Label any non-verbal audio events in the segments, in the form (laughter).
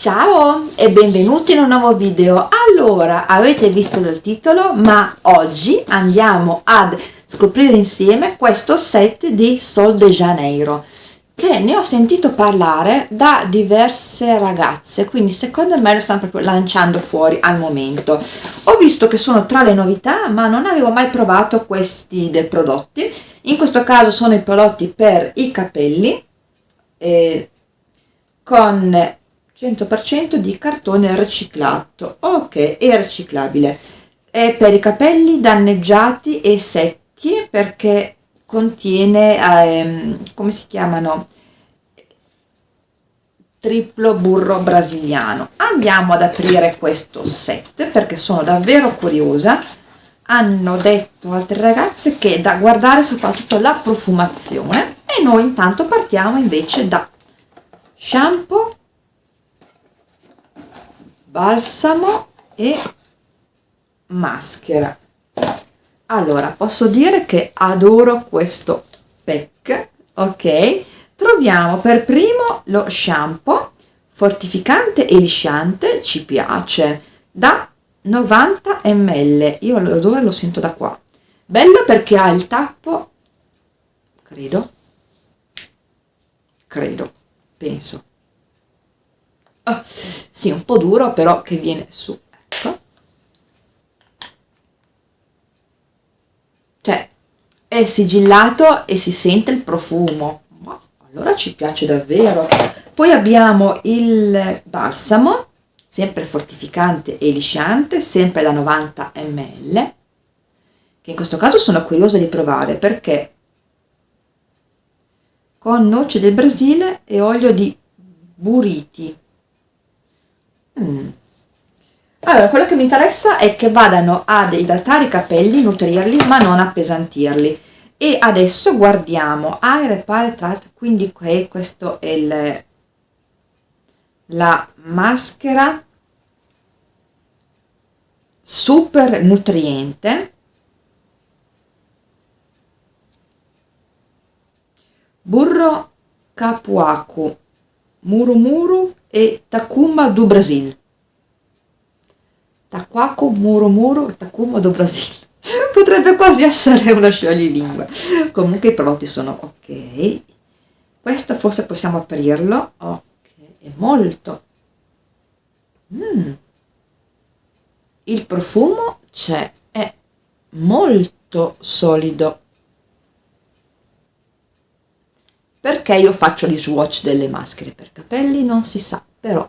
Ciao e benvenuti in un nuovo video. Allora, avete visto dal titolo, ma oggi andiamo ad scoprire insieme questo set di Sol de Janeiro che ne ho sentito parlare da diverse ragazze, quindi secondo me lo stanno proprio lanciando fuori al momento. Ho visto che sono tra le novità, ma non avevo mai provato questi dei prodotti. In questo caso sono i prodotti per i capelli, eh, con 100% di cartone riciclato. Ok e riciclabile. È per i capelli danneggiati e secchi perché contiene ehm, come si chiamano? Triplo burro brasiliano. Andiamo ad aprire questo set perché sono davvero curiosa. Hanno detto altre ragazze che da guardare soprattutto la profumazione. E noi intanto partiamo invece da shampoo balsamo e maschera. Allora posso dire che adoro questo pack ok? Troviamo per primo lo shampoo fortificante e lisciante ci piace da 90 ml io l'odore lo sento da qua. Bello perché ha il tappo credo credo penso oh, sì un po' duro però che viene su ecco. Cioè è sigillato e si sente il profumo. Ma allora ci piace davvero. Poi abbiamo il balsamo sempre fortificante e lisciante sempre da 90 ml che in questo caso sono curiosa di provare perché con noce del Brasile e olio di buriti Mm. Allora, quello che mi interessa è che vadano ad idratare i capelli, nutrirli, ma non appesantirli. E adesso guardiamo Air Repare Trat, quindi questo è il, la maschera super nutriente burro capuacu murumuru e Takuma do Brasil. Taquaco Muro Muro Takuma do Brasil. (laughs) Potrebbe quasi essere una scioglilingue. Comunque i prodotti sono ok. Questo forse possiamo aprirlo. Ok, è molto. Mm. Il profumo c'è, è molto solido perché io faccio gli swatch delle maschere per capelli non si sa però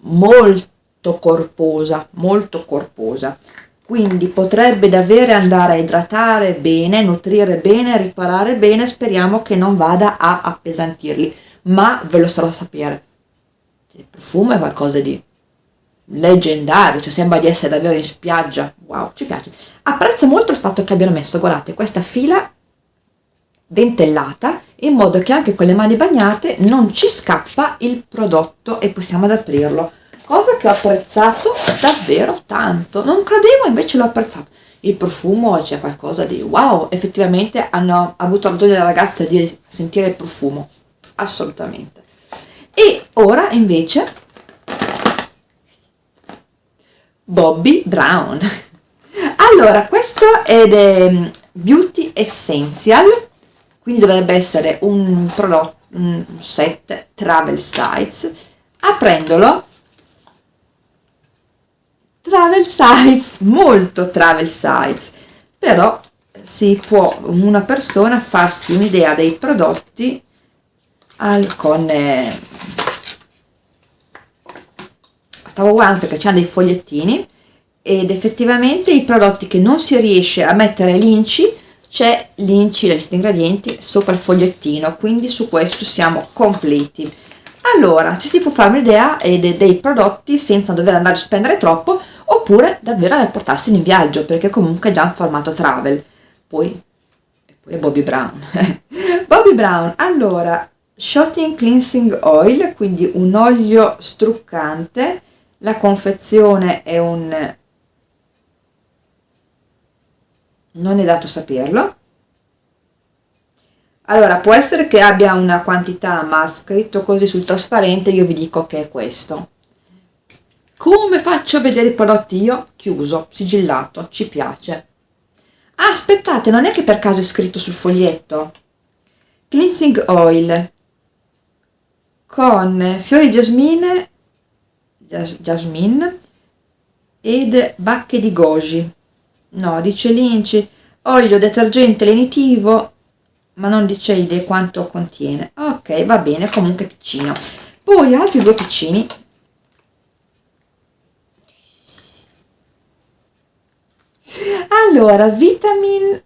molto corposa molto corposa. Quindi potrebbe davvero andare a idratare bene nutrire bene riparare bene speriamo che non vada a appesantirli ma ve lo sarò sapere. Il profumo è qualcosa di leggendario cioè sembra di essere davvero in spiaggia. Wow ci piace. Apprezzo molto il fatto che abbiano messo guardate questa fila dentellata in modo che anche con le mani bagnate non ci scappa il prodotto e possiamo ad aprirlo cosa che ho apprezzato davvero tanto. Non credevo invece l'ho apprezzato. Il profumo c'è qualcosa di wow effettivamente hanno avuto ragione le ragazze di sentire il profumo. Assolutamente. E ora invece Bobby Brown. (laughs) Allora questo è Beauty Essential quindi dovrebbe essere un prodotto un set travel size. Aprendolo travel size molto travel size. Però si può una persona farsi un'idea dei prodotti al, con eh, stavo guardando perché c'hanno dei fogliettini ed effettivamente i prodotti che non si riesce a mettere l'inci c'è l'inci la lista ingredienti sopra il fogliettino quindi su questo siamo completi. Allora ci si può fare un'idea dei, dei prodotti senza dover andare a spendere troppo oppure davvero a portarseli in viaggio perché comunque è già in formato travel. Poi, poi è Bobby Brown. (laughs) Bobby Brown allora Shotting Cleansing Oil quindi un olio struccante la confezione è un non è dato saperlo allora può essere che abbia una quantità ma scritto così sul trasparente io vi dico che è questo come faccio a vedere i prodotti io? Chiuso, sigillato, ci piace. Ah, aspettate, non è che per caso è scritto sul foglietto. Cleansing oil con fiori jasmine, jasmine ed bacche di goji. No, dice linci, olio detergente lenitivo, ma non dice idee quanto contiene. Ok, va bene, comunque piccino. Poi altri due piccini allora vitamin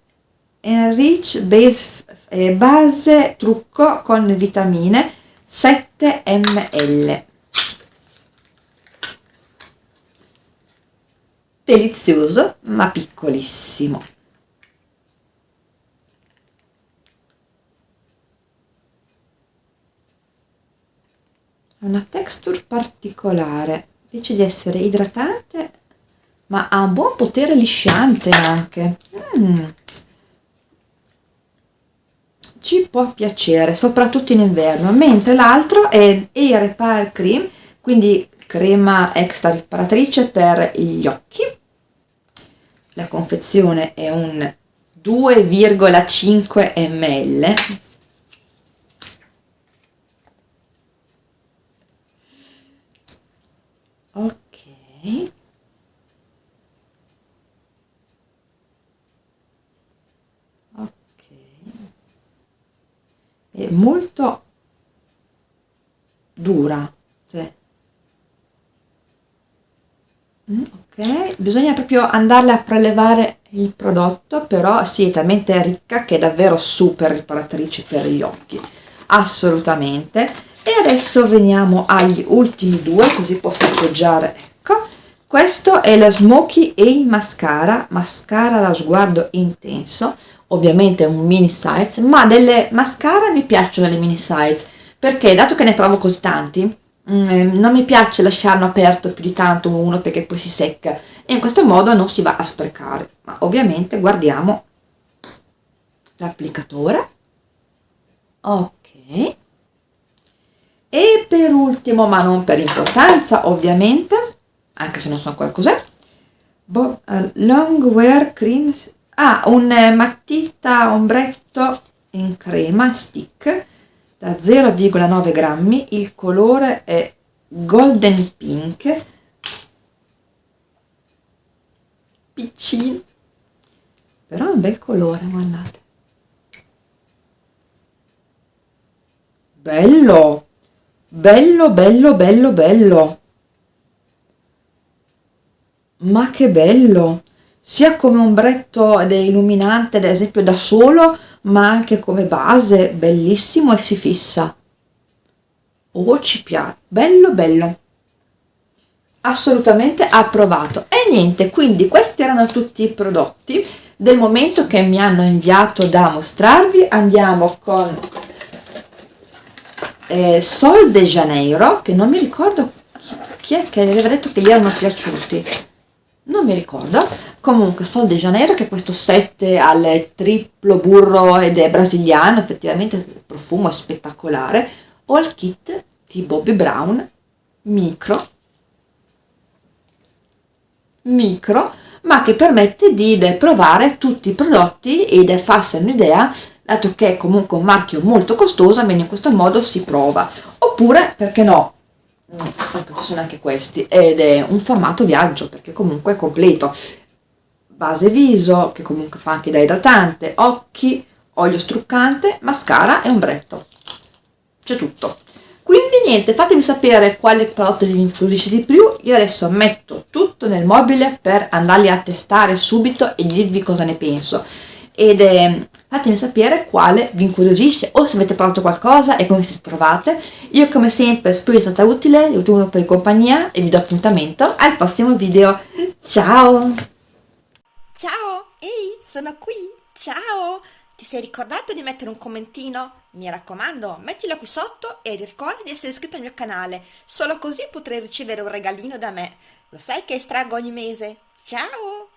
enrich base, eh, base trucco con vitamine 7 ml delizioso ma piccolissimo una texture particolare dice di essere idratante ma ha un buon potere lisciante anche mm. ci può piacere soprattutto in inverno mentre l'altro è Air Repair Cream quindi crema extra riparatrice per gli occhi. La confezione è un 2,5 ml ok. È molto dura cioè. Mm, ok. Bisogna proprio andarle a prelevare il prodotto però sì è talmente ricca che è davvero super riparatrice per gli occhi. Assolutamente. E adesso veniamo agli ultimi due così posso appoggiare. Ecco. Questo è la Smoky A Mascara mascara da sguardo intenso. Ovviamente un mini size, ma delle mascara mi piacciono le mini size, perché dato che ne provo così tanti, mm, eh, non mi piace lasciarlo aperto più di tanto uno perché poi si secca e in questo modo non si va a sprecare. Ma ovviamente guardiamo l'applicatore. Ok. E per ultimo, ma non per importanza ovviamente, anche se non so ancora cos'è, uh, Long Wear Cream ha un matita ombretto in crema stick da 0,9 grammi il colore è golden pink. Piccino. Però è un bel colore guardate. Bello. Bello bello bello bello. Ma che bello. Sia come ombretto ed illuminante ad esempio da solo ma anche come base bellissimo e si fissa. Oh ci piace. Bello bello. Assolutamente approvato. E niente quindi questi erano tutti i prodotti del momento che mi hanno inviato da mostrarvi. Andiamo con eh, Sol de Janeiro che non mi ricordo chi, chi è che aveva detto che gli erano piaciuti. Non mi ricordo comunque Sol de Janeiro che è questo 7 al triplo burro ed è brasiliano effettivamente il profumo è spettacolare. Il kit di Bobby Brown micro. Micro ma che permette di provare tutti i prodotti ed farsene un'idea dato che è comunque un marchio molto costoso almeno in questo modo si prova. Oppure perché no? Ecco ci sono anche questi ed è un formato viaggio perché comunque è completo base viso che comunque fa anche da idratante occhi olio struccante mascara e ombretto c'è tutto quindi niente fatemi sapere quale prodotto vi influisce di più io adesso metto tutto nel mobile per andarli a testare subito e dirvi cosa ne penso ed eh, fatemi sapere quale vi incuriosisce o se avete provato qualcosa e come siete trovate. Io come sempre spero sia stata utile, vi tengo per compagnia e vi do appuntamento al prossimo video. Ciao! Ciao! Ehi, sono qui! Ciao! Ti sei ricordato di mettere un commentino? Mi raccomando, mettilo qui sotto e ricorda di essere iscritto al mio canale, solo così potrai ricevere un regalino da me. Lo sai che estraggo ogni mese? Ciao!